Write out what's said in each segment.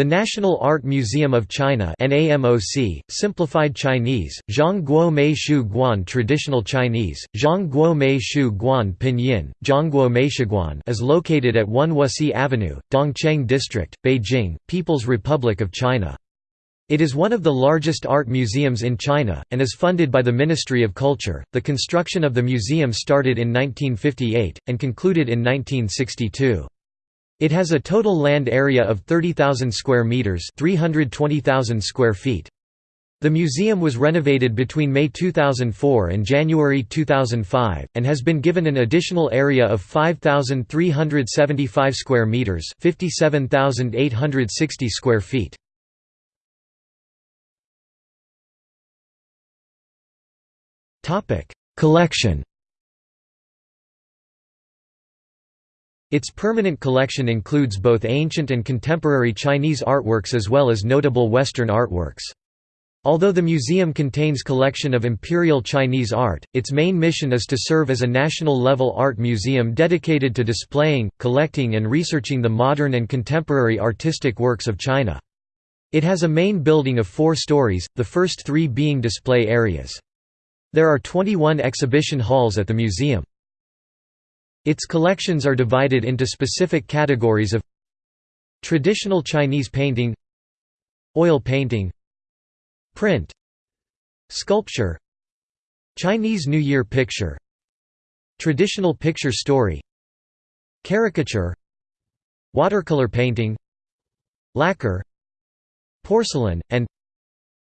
The National Art Museum of China NAMOC, simplified Chinese, Zhongguo Mei Shu Guan Traditional Chinese, Zhongguo Mei Shu Guan Pinyin, Zhongguo Meishuguan is located at 1 Wusi Avenue, Dongcheng District, Beijing, People's Republic of China. It is one of the largest art museums in China, and is funded by the Ministry of Culture. The construction of the museum started in 1958, and concluded in 1962. It has a total land area of 30,000 square meters, 320,000 square feet. The museum was renovated between May 2004 and January 2005 and has been given an additional area of 5,375 square meters, 57,860 square feet. Topic: Collection Its permanent collection includes both ancient and contemporary Chinese artworks as well as notable Western artworks. Although the museum contains collection of imperial Chinese art, its main mission is to serve as a national-level art museum dedicated to displaying, collecting and researching the modern and contemporary artistic works of China. It has a main building of four stories, the first three being display areas. There are 21 exhibition halls at the museum. Its collections are divided into specific categories of Traditional Chinese painting Oil painting Print Sculpture Chinese New Year picture Traditional picture story Caricature Watercolor painting Lacquer Porcelain, and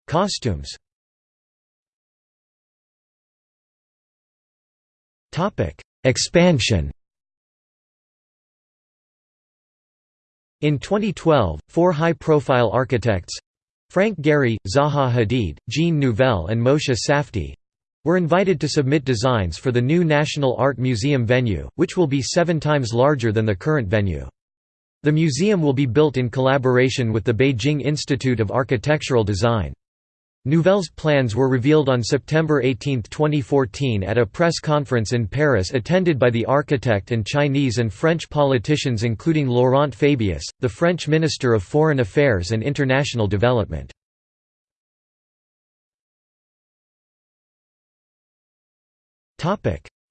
Costumes Expansion In 2012, four high-profile architects—Frank Gehry, Zaha Hadid, Jean Nouvel and Moshe Safdie—were invited to submit designs for the new National Art Museum venue, which will be seven times larger than the current venue. The museum will be built in collaboration with the Beijing Institute of Architectural Design. Nouvel's plans were revealed on September 18, 2014 at a press conference in Paris attended by the architect and Chinese and French politicians including Laurent Fabius, the French Minister of Foreign Affairs and International Development.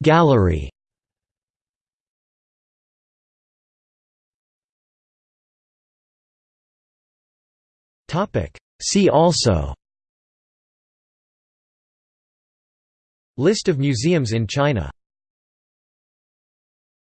Gallery See also List of museums in China